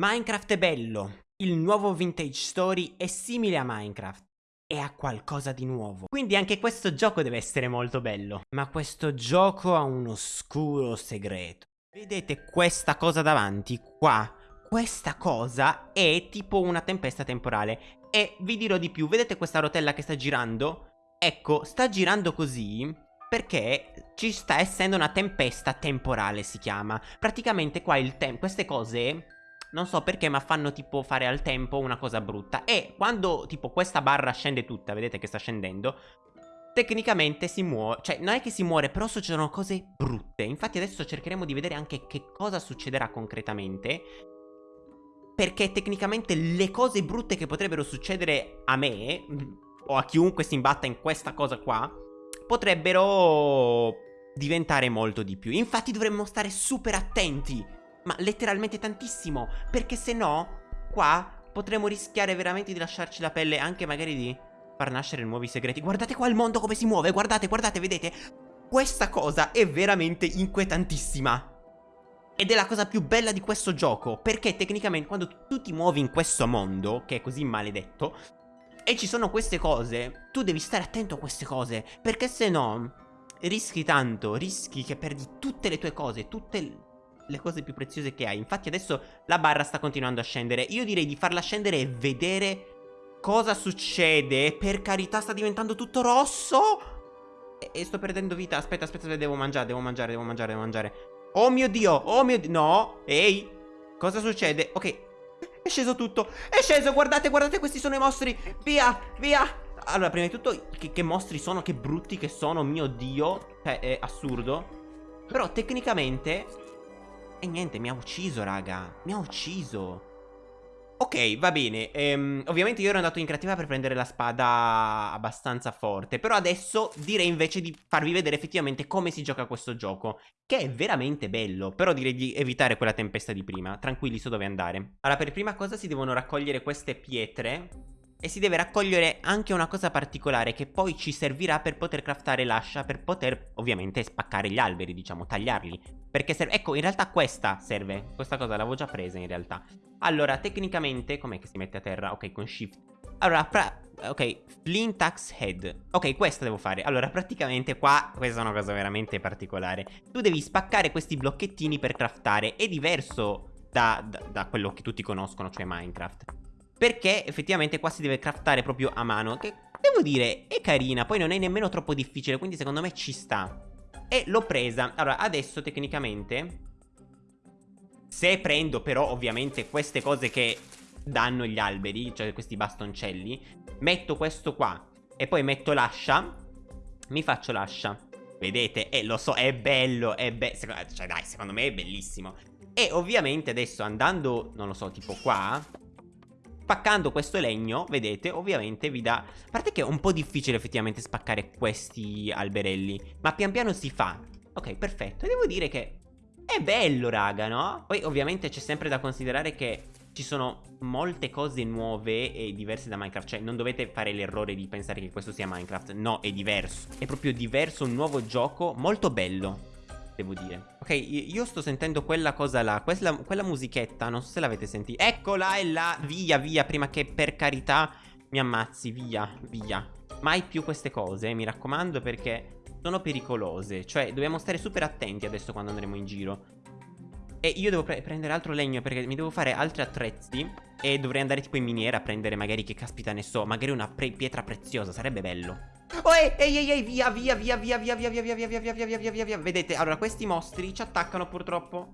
Minecraft è bello. Il nuovo Vintage Story è simile a Minecraft. E ha qualcosa di nuovo. Quindi anche questo gioco deve essere molto bello. Ma questo gioco ha un oscuro segreto. Vedete questa cosa davanti? Qua. Questa cosa è tipo una tempesta temporale. E vi dirò di più. Vedete questa rotella che sta girando? Ecco, sta girando così perché ci sta essendo una tempesta temporale si chiama. Praticamente qua il tempo, queste cose non so perché ma fanno tipo fare al tempo una cosa brutta. E quando tipo questa barra scende tutta, vedete che sta scendendo Tecnicamente si muore, cioè non è che si muore però succedono cose brutte. Infatti adesso cercheremo di vedere anche che cosa succederà concretamente Perché tecnicamente le cose brutte che potrebbero succedere a me O a chiunque si imbatta in questa cosa qua Potrebbero diventare molto di più. Infatti dovremmo stare super attenti ma letteralmente tantissimo Perché se no Qua potremmo rischiare veramente di lasciarci la pelle Anche magari di far nascere nuovi segreti. Guardate qua il mondo come si muove Guardate, guardate, vedete? Questa cosa è veramente inquietantissima. Ed è la cosa più bella di questo gioco Perché tecnicamente quando tu ti muovi in questo mondo Che è così maledetto E ci sono queste cose Tu devi stare attento a queste cose Perché se no Rischi tanto Rischi che perdi tutte le tue cose Tutte le cose più preziose che hai. Infatti adesso la barra sta continuando a scendere. Io direi di farla scendere e vedere cosa succede. Per carità sta diventando tutto rosso. E, e sto perdendo vita. Aspetta, aspetta, devo mangiare, devo mangiare, devo mangiare, devo mangiare. Oh mio Dio, oh mio Dio. No, ehi. Cosa succede? Ok, è sceso tutto. È sceso, guardate, guardate, questi sono i mostri. Via, via. Allora, prima di tutto, che, che mostri sono, che brutti che sono, mio Dio. Cioè, è assurdo. Però tecnicamente e niente, mi ha ucciso, raga. Mi ha ucciso. Ok, va bene. Ehm, ovviamente io ero andato in creativa per prendere la spada abbastanza forte. Però adesso direi invece di farvi vedere effettivamente come si gioca questo gioco. Che è veramente bello. Però direi di evitare quella tempesta di prima. Tranquilli, so dove andare. Allora, per prima cosa si devono raccogliere queste pietre. E si deve raccogliere anche una cosa particolare che poi ci servirà per poter craftare l'ascia, per poter ovviamente spaccare gli alberi, diciamo, tagliarli. Perché serve, ecco, in realtà questa serve, questa cosa l'avevo già presa in realtà. Allora, tecnicamente, com'è che si mette a terra? Ok, con shift. Allora, ok, flint axe head. Ok, questa devo fare. Allora, praticamente qua, questa è una cosa veramente particolare. Tu devi spaccare questi blocchettini per craftare, è diverso da, da, da quello che tutti conoscono, cioè Minecraft. Perché effettivamente qua si deve craftare proprio a mano Che devo dire è carina Poi non è nemmeno troppo difficile Quindi secondo me ci sta E l'ho presa. Allora adesso tecnicamente Se prendo però ovviamente queste cose che danno gli alberi Cioè questi bastoncelli Metto questo qua E poi metto l'ascia Mi faccio l'ascia. Vedete? E eh, lo so, è bello, è bello Cioè dai, secondo me è bellissimo. E ovviamente adesso andando, non lo so, tipo qua Spaccando questo legno, vedete, ovviamente vi dà... A parte che è un po' difficile effettivamente spaccare questi alberelli, ma pian piano si fa. Ok, perfetto. E devo dire che è bello, raga, no? Poi ovviamente c'è sempre da considerare che ci sono molte cose nuove e diverse da Minecraft Cioè non dovete fare l'errore di pensare che questo sia Minecraft No, è diverso È proprio diverso, un nuovo gioco molto bello devo dire. Ok, io sto sentendo quella cosa là, quella, quella musichetta, non so se l'avete sentita. Eccola, è là, via, via, prima che per carità mi ammazzi, via, via. Mai più queste cose, mi raccomando, perché sono pericolose. Cioè, dobbiamo stare super attenti adesso quando andremo in giro. E io devo pre prendere altro legno perché mi devo fare altri attrezzi E dovrei andare tipo in miniera a prendere magari che caspita ne so Magari una pietra preziosa, sarebbe bello Oh, ehi, ehi, ehi, via, via, via, via, via, via, via, via, via, via, via, via, via, via, via. Vedete, allora, questi mostri ci attaccano purtroppo.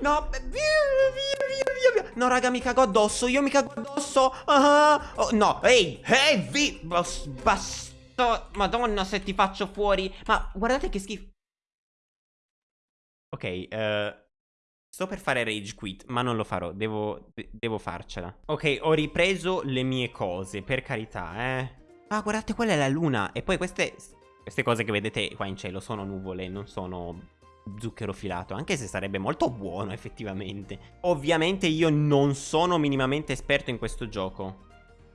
No, via, via, via, via. No, raga, mi cago addosso, io mi cago addosso. Oh, no, ehi, ehi, vi... Basta. Madonna, se ti faccio fuori. Ma guardate che schifo. Ok, eh... Sto per fare rage quit, ma non lo farò, devo, devo farcela. Ok, ho ripreso le mie cose, per carità, eh. Ah, guardate, quella è la luna. E poi queste, queste cose che vedete qua in cielo sono nuvole, non sono zucchero filato, anche se sarebbe molto buono effettivamente. Ovviamente io non sono minimamente esperto in questo gioco.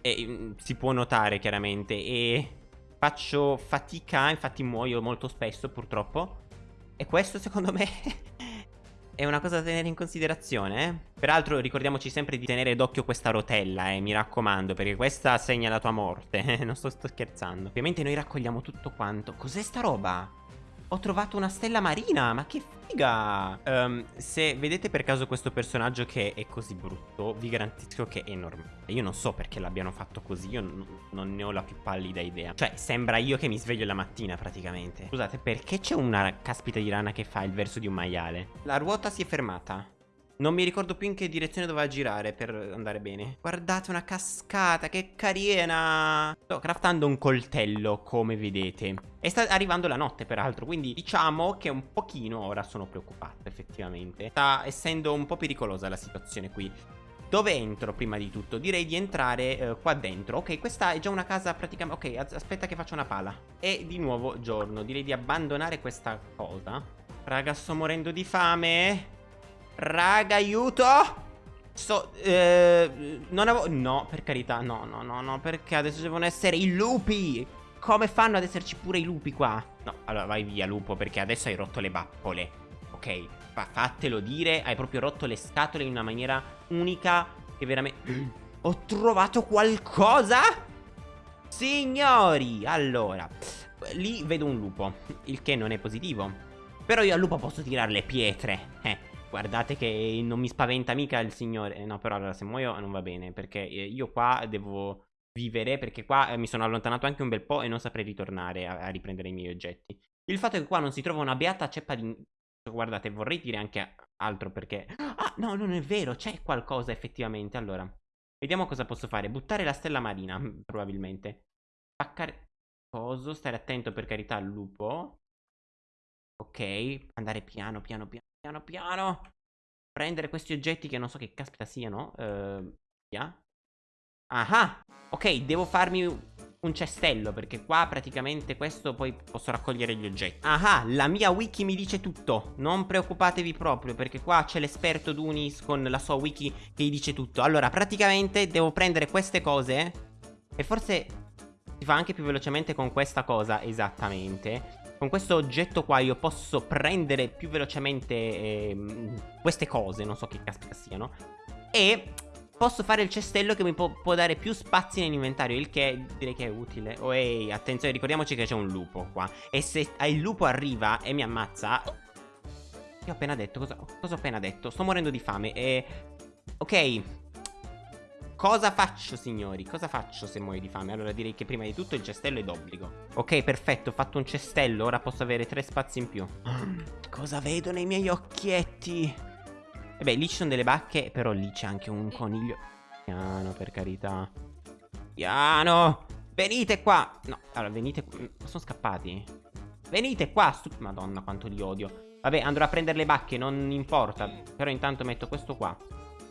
E mm, si può notare chiaramente. E faccio fatica, infatti muoio molto spesso purtroppo. E questo secondo me è una cosa da tenere in considerazione, eh? Peraltro ricordiamoci sempre di tenere d'occhio questa rotella, eh, mi raccomando, perché questa segna la tua morte, non sto, sto scherzando. Ovviamente noi raccogliamo tutto quanto. Cos'è sta roba? Ho trovato una stella marina, ma che figa! Um, se vedete per caso questo personaggio che è così brutto, vi garantisco che è normale. Io non so perché l'abbiano fatto così, io non ne ho la più pallida idea. Cioè, sembra io che mi sveglio la mattina praticamente. Scusate, perché c'è una caspita di rana che fa il verso di un maiale? La ruota si è fermata. Non mi ricordo più in che direzione doveva girare per andare bene. Guardate una cascata, che carina! Sto craftando un coltello, come vedete. E sta arrivando la notte, peraltro, quindi diciamo che un pochino ora sono preoccupato, effettivamente. Sta essendo un po' pericolosa la situazione qui. Dove entro prima di tutto? Direi di entrare eh, qua dentro Ok, questa è già una casa praticamente Ok, aspetta che faccio una pala E di nuovo giorno Direi di abbandonare questa cosa Raga, sto morendo di fame Raga, aiuto! Sto... Eh, non avevo... No, per carità, no, no, no, no, perché adesso devono essere i lupi! Come fanno ad esserci pure i lupi qua? No, allora vai via, lupo, perché adesso hai rotto le bappole. Ok, fa fatelo dire, hai proprio rotto le scatole in una maniera unica che veramente... Ho trovato qualcosa? Signori, allora... Lì vedo un lupo, il che non è positivo. Però io al lupo posso tirare le pietre, eh. Guardate che non mi spaventa mica il signore. No, però allora se muoio non va bene. Perché eh, io qua devo vivere. Perché qua eh, mi sono allontanato anche un bel po' e non saprei ritornare a, a riprendere i miei oggetti. Il fatto è che qua non si trova una beata ceppa di... Guardate, vorrei dire anche altro perché... Ah, no, non è vero, c'è qualcosa effettivamente. Allora, vediamo cosa posso fare. Buttare la stella marina, probabilmente. Spaccare... Coso, stare attento per carità al lupo. Ok, andare piano, piano, piano. Piano piano. Prendere questi oggetti che non so che caspita siano. Uh, via. Ah, ok, devo farmi un cestello perché qua praticamente questo poi posso raccogliere gli oggetti. Ah, la mia wiki mi dice tutto. Non preoccupatevi proprio perché qua c'è l'esperto Dunis con la sua wiki che gli dice tutto. Allora, praticamente devo prendere queste cose e forse si fa anche più velocemente con questa cosa, esattamente. Con questo oggetto qua io posso prendere più velocemente eh, queste cose, non so che caspita siano. E posso fare il cestello che mi può, può dare più spazi nell'inventario, il che direi che è utile. Oh ehi, attenzione, ricordiamoci che c'è un lupo qua. E se il lupo arriva e mi ammazza... Che ho appena detto? Cosa, cosa ho appena detto? Sto morendo di fame e... Ok, Cosa faccio, signori? Cosa faccio se muoio di fame? Allora direi che prima di tutto il cestello è d'obbligo. Ok, perfetto, ho fatto un cestello. Ora posso avere tre spazi in più. Cosa vedo nei miei occhietti? E beh, lì ci sono delle bacche, però lì c'è anche un coniglio. Piano, per carità. Piano! Venite qua! No, allora, venite qua. Sono scappati? Venite qua! Madonna, quanto li odio. Vabbè, andrò a prendere le bacche, non importa. Però intanto metto questo qua.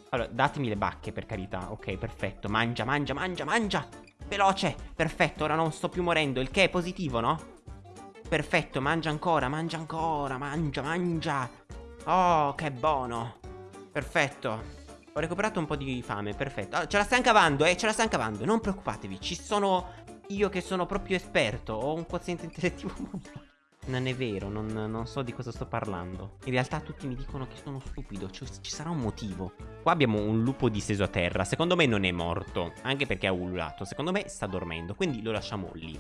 Allora, datemi le bacche per carità. Ok, perfetto. Mangia, mangia, mangia, mangia. Veloce. Perfetto, ora non sto più morendo. Il che è positivo, no? Perfetto, mangia ancora, mangia ancora Mangia, mangia. Oh, che buono. Perfetto. Ho recuperato un po' di fame, perfetto. Oh, Ce la stanno cavando, eh, ce la stanno cavando. Non preoccupatevi, ci sono Io che sono proprio esperto. Ho un quoziente intellettivo molto non è vero, non, non, so di cosa sto parlando. In realtà tutti mi dicono che sono stupido, cioè, ci sarà un motivo. Qua abbiamo un lupo disteso a terra, secondo me non è morto, anche perché ha ululato, secondo me sta dormendo, quindi lo lasciamo lì.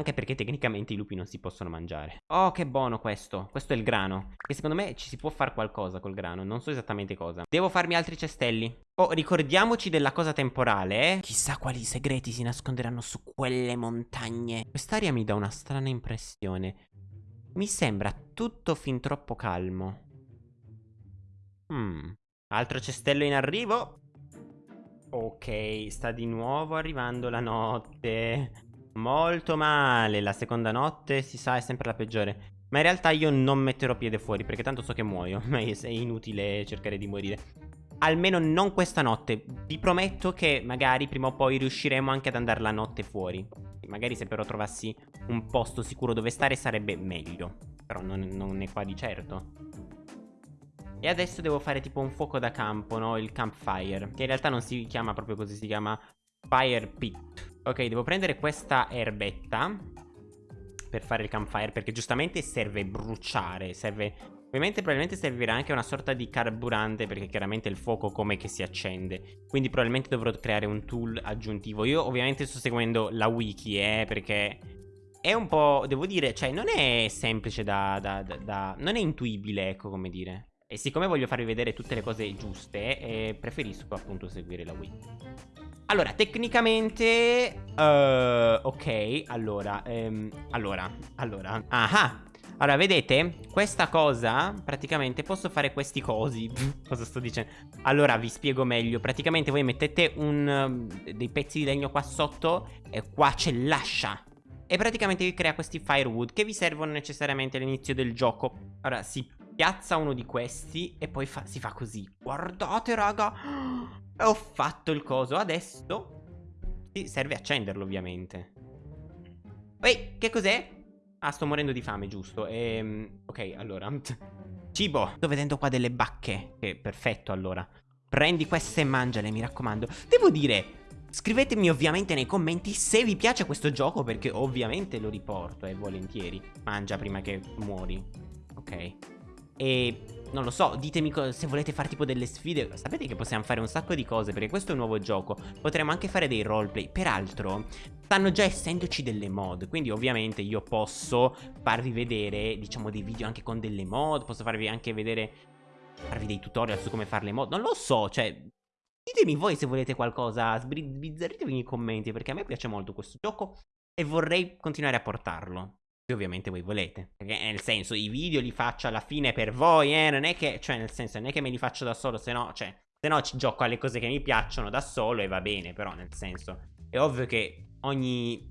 Anche perché tecnicamente i lupi non si possono mangiare. Oh, che buono questo. Questo è il grano. E secondo me ci si può fare qualcosa col grano. Non so esattamente cosa. Devo farmi altri cestelli. Oh, ricordiamoci della cosa temporale, eh. Chissà quali segreti si nasconderanno su quelle montagne. Quest'aria mi dà una strana impressione. Mi sembra tutto fin troppo calmo. Hmm. Altro cestello in arrivo. Ok, sta di nuovo arrivando la notte. Molto male, la seconda notte si sa è sempre la peggiore. Ma in realtà io non metterò piede fuori perché tanto so che muoio Ma è inutile cercare di morire. Almeno non questa notte. Vi prometto che magari prima o poi riusciremo anche ad andare la notte fuori. Magari se però trovassi un posto sicuro dove stare sarebbe meglio. Però non, non è qua di certo. E adesso devo fare tipo un fuoco da campo, no? Il campfire Che in realtà non si chiama proprio così, si chiama fire pit Ok, devo prendere questa erbetta per fare il campfire perché giustamente serve bruciare, serve Ovviamente probabilmente servirà anche una sorta di carburante perché chiaramente il fuoco come che si accende. Quindi probabilmente dovrò creare un tool aggiuntivo. Io ovviamente sto seguendo la wiki, eh, perché è un po', devo dire, cioè non è semplice da, da, da, da non è intuibile, ecco come dire. E siccome voglio farvi vedere tutte le cose giuste, eh, preferisco appunto seguire la wiki. Allora, tecnicamente... Uh, ok, allora, um, allora, allora... Ah, allora, vedete? Questa cosa, praticamente, posso fare questi cosi. Cosa sto dicendo? Allora, vi spiego meglio. Praticamente voi mettete un, um, dei pezzi di legno qua sotto e qua c'è l'ascia. E praticamente vi crea questi firewood che vi servono necessariamente all'inizio del gioco. Ora, si piazza uno di questi e poi fa, si fa così. Guardate, raga. Ho fatto il coso. Adesso sì, serve accenderlo, ovviamente. Ehi, che cos'è? Ah, sto morendo di fame, giusto. Ehm, ok, allora. Cibo. Sto vedendo qua delle bacche. Che perfetto, allora. Prendi queste e mangiale, mi raccomando. Devo dire... Scrivetemi ovviamente nei commenti se vi piace questo gioco perché ovviamente lo riporto, eh, volentieri. Mangia prima che muori. Ok. E non lo so, ditemi se volete fare tipo delle sfide Sapete che possiamo fare un sacco di cose perché questo è un nuovo gioco. Potremmo anche fare dei roleplay. Peraltro, stanno già essendoci delle mod Quindi ovviamente io posso farvi vedere, diciamo, dei video anche con delle mod Posso farvi anche vedere, farvi dei tutorial su come fare le mod. Non lo so, cioè, ditemi voi se volete qualcosa Sbizzarritevi nei commenti perché a me piace molto questo gioco E vorrei continuare a portarlo ovviamente voi volete. Perché nel senso, i video li faccio alla fine per voi, eh. Non è che, cioè, nel senso, non è che me li faccio da solo, se no, cioè, se no ci gioco alle cose che mi piacciono da solo e va bene, però, nel senso, è ovvio che ogni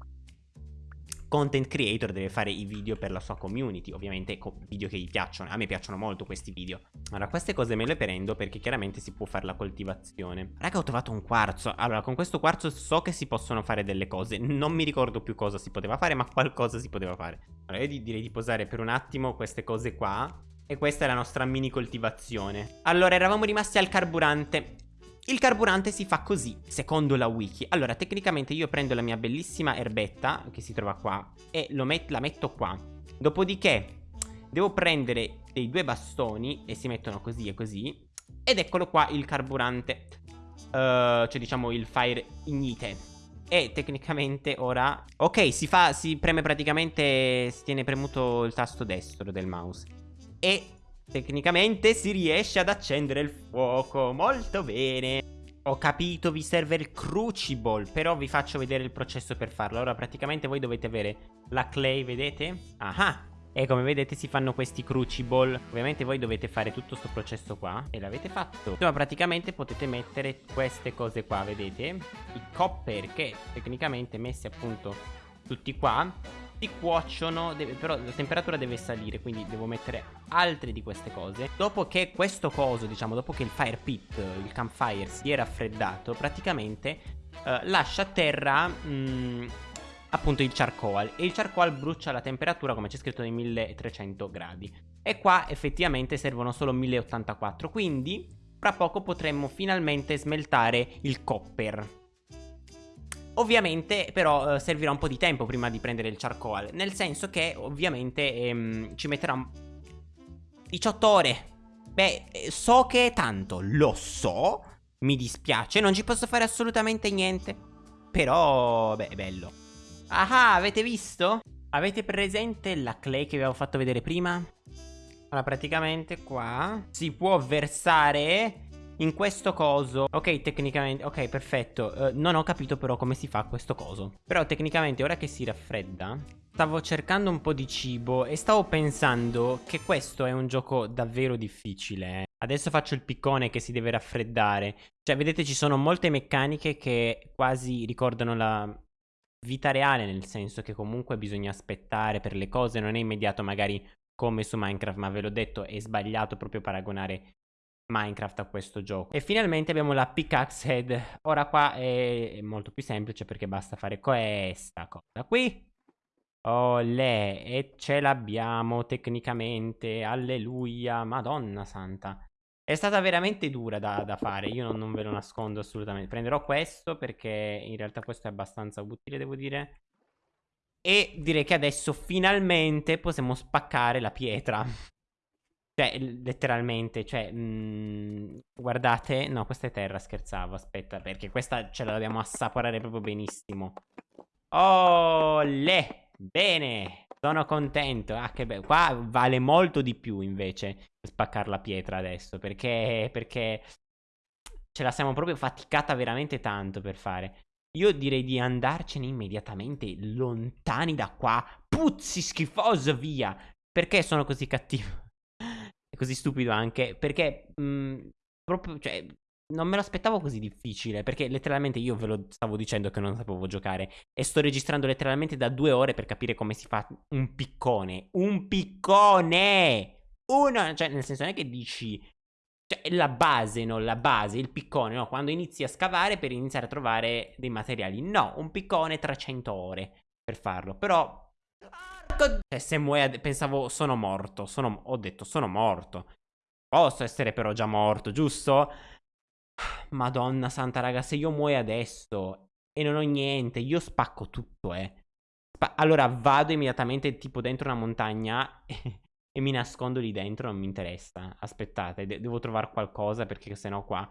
content creator deve fare i video per la sua community, ovviamente video che gli piacciono, a me piacciono molto questi video. Allora, queste cose me le prendo perché chiaramente si può fare la coltivazione. Raga, ho trovato un quarzo. Allora, con questo quarzo so che si possono fare delle cose, non mi ricordo più cosa si poteva fare, ma qualcosa si poteva fare. Allora, io direi di posare per un attimo queste cose qua. E questa è la nostra mini coltivazione. Allora, eravamo rimasti al carburante. Il carburante si fa così, secondo la wiki. Allora, tecnicamente io prendo la mia bellissima erbetta, che si trova qua, e met la metto qua. Dopodiché, devo prendere dei due bastoni, e si mettono così e così, ed eccolo qua il carburante. Uh, cioè, diciamo, il fire ignite. E tecnicamente ora... Ok, si fa, si preme praticamente, si tiene premuto il tasto destro del mouse. E Tecnicamente si riesce ad accendere il fuoco, molto bene. Ho capito, vi serve il crucible, però vi faccio vedere il processo per farlo. Ora praticamente voi dovete avere la clay, vedete? Ah, e come vedete si fanno questi crucible Ovviamente voi dovete fare tutto questo processo qua E l'avete fatto Insomma praticamente potete mettere queste cose qua Vedete? I copper che tecnicamente messi appunto tutti qua si cuociono, deve, però la temperatura deve salire, quindi devo mettere altre di queste cose. Dopo che questo coso, diciamo, dopo che il fire pit, il campfire si è raffreddato, praticamente eh, lascia a terra... Mh, mm, appunto il charcoal e il charcoal brucia la temperatura come c'è scritto nei 1300 gradi e qua effettivamente servono solo 1084 quindi fra poco potremmo finalmente smeltare il copper Ovviamente però eh, servirà un po' di tempo prima di prendere il charcoal Nel senso che ovviamente ehm, ci metterà 18 ore Beh, eh, so che è tanto, lo so Mi dispiace, non ci posso fare assolutamente niente Però, beh, è bello Ah, avete visto? Avete presente la clay che vi avevo fatto vedere prima? Allora, praticamente qua si può versare in questo coso Ok tecnicamente Ok perfetto uh, Non ho capito però come si fa questo coso. Però tecnicamente ora che si raffredda Stavo cercando un po' di cibo E stavo pensando che questo è un gioco davvero difficile Adesso faccio il piccone che si deve raffreddare. Cioè vedete ci sono molte meccaniche che quasi ricordano la vita reale Nel senso che comunque bisogna aspettare per le cose Non è immediato magari come su Minecraft Ma ve l'ho detto è sbagliato proprio paragonare Minecraft a questo gioco. E finalmente abbiamo la pickaxe head. Ora qua è molto più semplice perché basta fare questa cosa qui. Olè, e ce l'abbiamo tecnicamente. Alleluia, madonna santa. È stata veramente dura da, da fare, io non, non ve lo nascondo assolutamente. Prenderò questo perché in realtà questo è abbastanza utile, devo dire. E direi che adesso finalmente possiamo spaccare la pietra. Cioè, letteralmente, cioè, mh, guardate, no, questa è terra, scherzavo, aspetta, perché questa ce la dobbiamo assaporare proprio benissimo. Oh, le, bene, sono contento, ah, che bello, qua vale molto di più, invece, spaccare la pietra adesso, perché, perché ce la siamo proprio faticata veramente tanto per fare. Io direi di andarcene immediatamente lontani da qua. Puzzi schifoso, via. Perché sono così cattivo? Così stupido anche. Perché mh, mm, proprio, cioè, non me l'aspettavo così difficile. Perché letteralmente io ve lo stavo dicendo che non sapevo giocare. E sto registrando letteralmente da due ore per capire come si fa un piccone. Un piccone! Uno, cioè, nel senso non è che dici cioè, la base, no? La base, il piccone, no? Quando inizi a scavare per iniziare a trovare dei materiali. No, un piccone 300 ore per farlo. Però... Cioè, se muoio... Pensavo, sono morto. Sono... Ho detto, sono morto. Posso essere però già morto, giusto? Madonna santa, raga, se io muoio adesso e non ho niente, io spacco tutto, eh. Spa allora vado immediatamente tipo dentro una montagna e mi nascondo lì dentro, non mi interessa. Aspettate, de devo trovare qualcosa perché sennò qua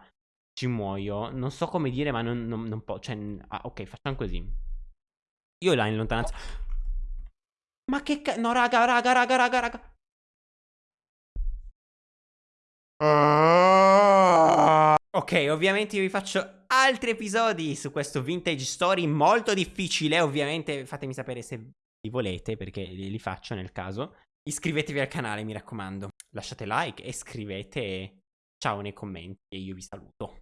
ci muoio. Non so come dire, ma non, non, non posso. Cioè, ah, ok, facciamo così. Io là in lontananza. Ma che ca... No, raga, raga, raga, raga, raga. Ok, ovviamente io vi faccio altri episodi su questo vintage story molto difficile. Ovviamente fatemi sapere se li volete perché li faccio nel caso. Iscrivetevi al canale, mi raccomando. Lasciate like e scrivete ciao nei commenti e io vi saluto.